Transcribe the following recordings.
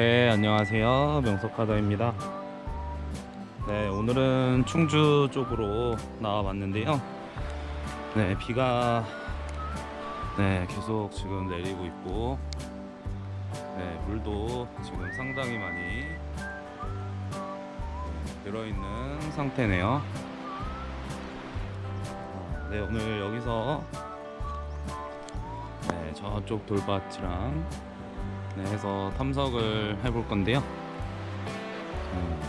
네, 안녕하세요. 명석하다입니다. 네, 오늘은 충주 쪽으로 나와봤는데요. 네, 비가 네, 계속 지금 내리고 있고, 네, 물도 지금 상당히 많이 네, 들어있는 상태네요. 아, 네, 오늘 여기서 네, 저쪽 돌밭이랑 네, 해서 탐석을 해볼 건데요. 음,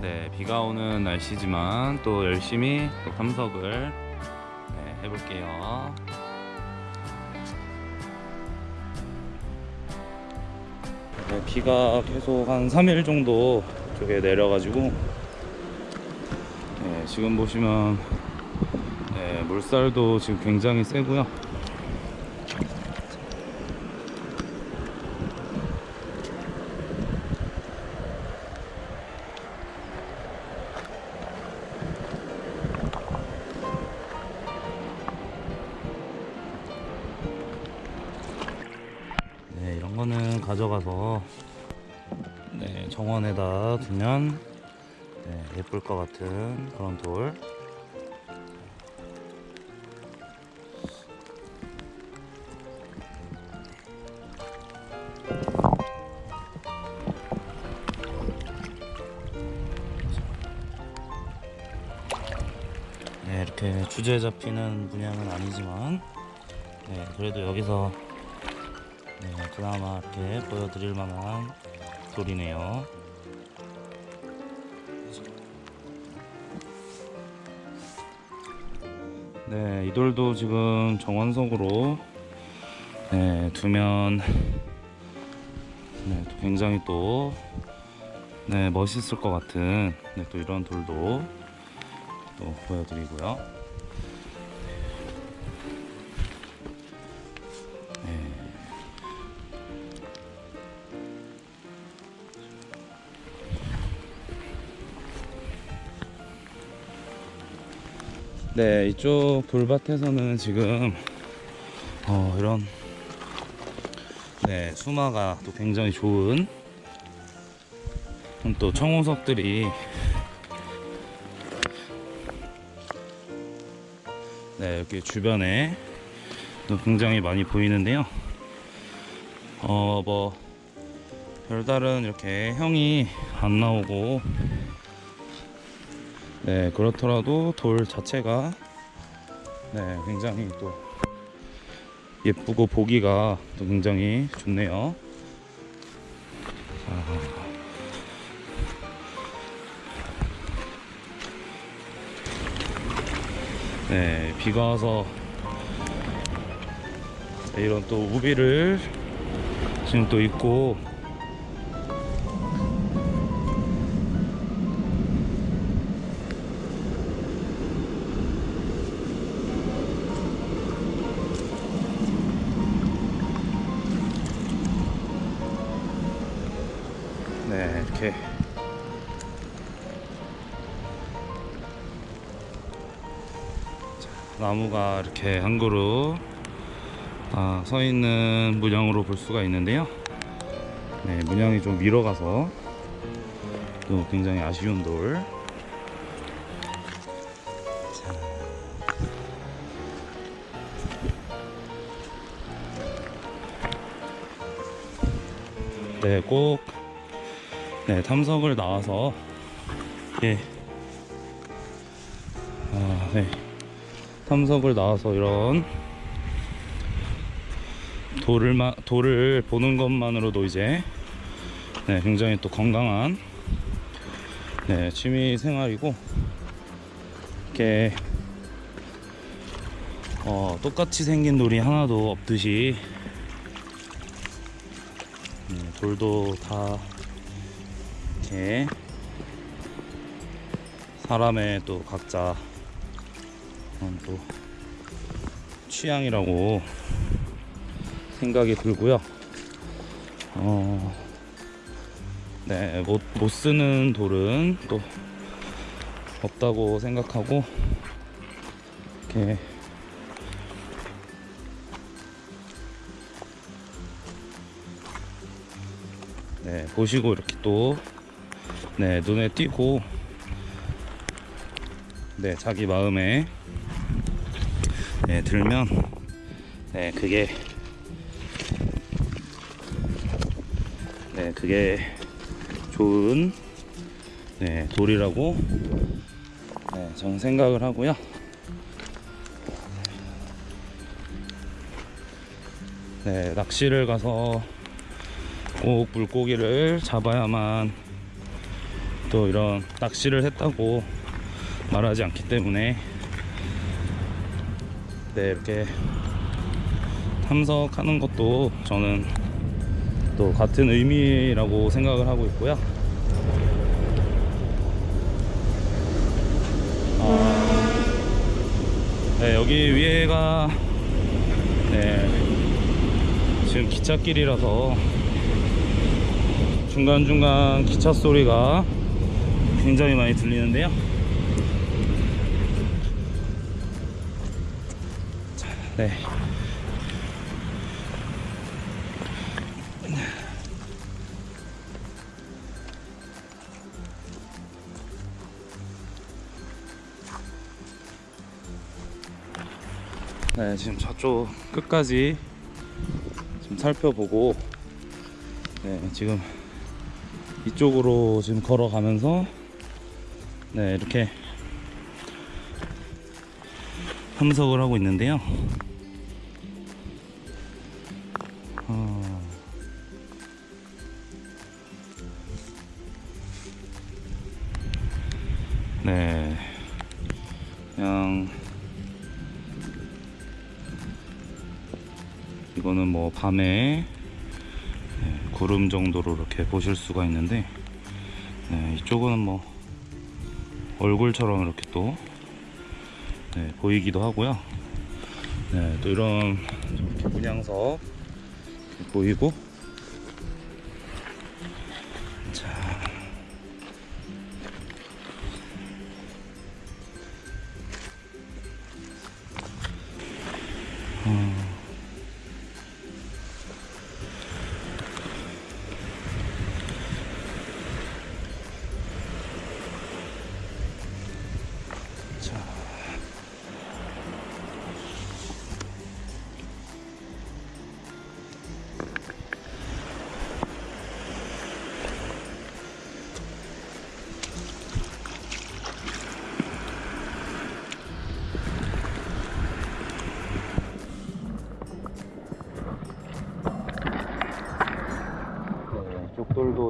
네, 비가 오는 날씨지만 또 열심히 또 탐석을 네, 해볼게요. 네, 비가 계속 한 3일 정도 쪽에 내려가지고 네, 지금 보시면 네, 물살도 지금 굉장히 세고요. 네, 이런 거는 가져가서 네, 정원에다 두면 네, 예쁠 것 같은 그런 돌. 네, 이렇게 주제에 잡히는 분양은 아니지만, 네, 그래도 여기서 네, 그나마 이렇게 보여드릴 만한 돌이네요. 네, 이 돌도 지금 정원석으로 네, 두면 네, 또 굉장히 또 네, 멋있을 것 같은 네, 또 이런 돌도 또 보여드리고요. 네, 이쪽 돌밭에서는 지금 어, 이런 네, 수마가 또 굉장히 좋은 또 청호석들이 네, 이렇게 주변에 또 굉장히 많이 보이는데요. 어, 뭐 별다른 이렇게 형이 안 나오고 네 그렇더라도 돌 자체가 네 굉장히 또 예쁘고 보기가 또 굉장히 좋네요 자. 네 비가 와서 네, 이런 또 우비를 지금 또 입고 네 이렇게. 자, 나무가 이렇게 한 그루 다서 있는 문양으로 볼 수가 있는데요. 네 문양이 좀 밀어 가서 또 굉장히 아쉬운 돌. 자. 네, 꼭 네, 탐석을 나와서 예. 아, 네. 탐석을 나와서 이런 돌을 마, 돌을 보는 것만으로도 이제 네, 굉장히 또 건강한 네, 취미 생활이고 이렇게 어, 똑같이 생긴 돌이 하나도 없듯이 음, 돌도 다 이렇게 사람의 또 각자 또 취향이라고 생각이 들고요. 어, 네, 못, 못 쓰는 돌은 또 없다고 생각하고 이렇게 네, 보시고 이렇게 또 네, 눈에 띄고. 네, 자기 마음에. 네, 들면. 네, 그게. 네, 그게 좋은 네, 돌이라고. 네, 저는 생각을 하고요. 네, 낚시를 가서 꼭 물고기를 잡아야만 또 이런 낚시를 했다고 말하지 않기 때문에 네, 이렇게 탐석하는 것도 저는 또 같은 의미라고 생각을 하고 있고요. 아, 네, 여기 위에가 네, 지금 기찻길이라서 중간중간 기차 소리가 굉장히 많이 들리는데요. 자, 네. 네, 지금 저쪽 끝까지 좀 살펴보고 네, 지금 이쪽으로 지금 걸어가면서 네, 이렇게 탐석을 하고 있는데요. 어, 네, 그냥 이거는 뭐 밤에 네, 구름 정도로 이렇게 보실 수가 있는데 네, 이쪽은 뭐 얼굴처럼 이렇게 또 네, 보이기도 하고요. 네, 또 이런 이렇게 보이고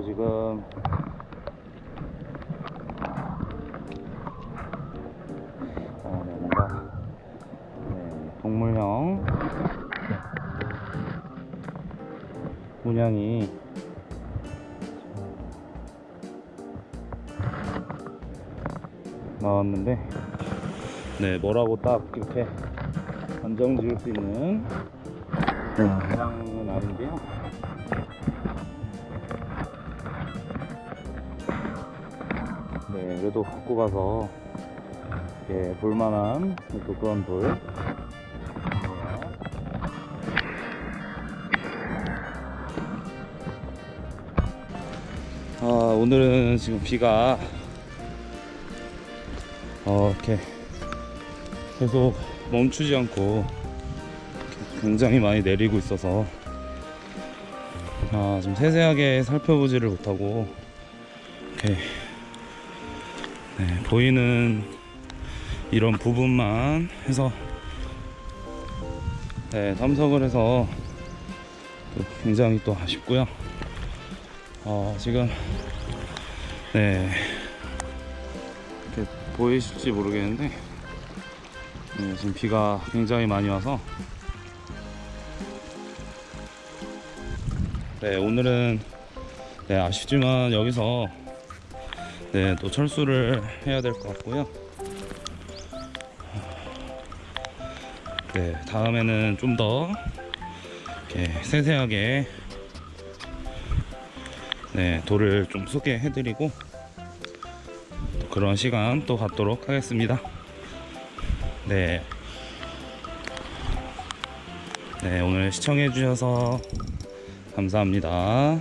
지금. 어, 네, 뭔가 네, 동물형. 문양이. 나왔는데. 네 뭐라고 딱 이렇게 안정 지을 수 있는 문양은 아닌데요 네 그래도 갖고 가서 예, 볼만한 또 그런 돌. 아, 오늘은 지금 비가 어, 이렇게 계속 멈추지 않고 굉장히 많이 내리고 있어서 아, 좀 세세하게 살펴보지를 못하고 이렇게 네, 보이는 이런 부분만 해서 네, 탐석을 해서 또 굉장히 또 아쉽고요. 어, 지금 네 이렇게 보이실지 모르겠는데 네, 지금 비가 굉장히 많이 와서 네 오늘은 네, 아쉽지만 여기서 네, 또 철수를 해야 될 것 같고요. 네, 다음에는 좀 더 세세하게 네, 돌을 좀 소개해드리고 또 그런 시간 또 갖도록 하겠습니다. 네. 네, 오늘 시청해 주셔서 감사합니다.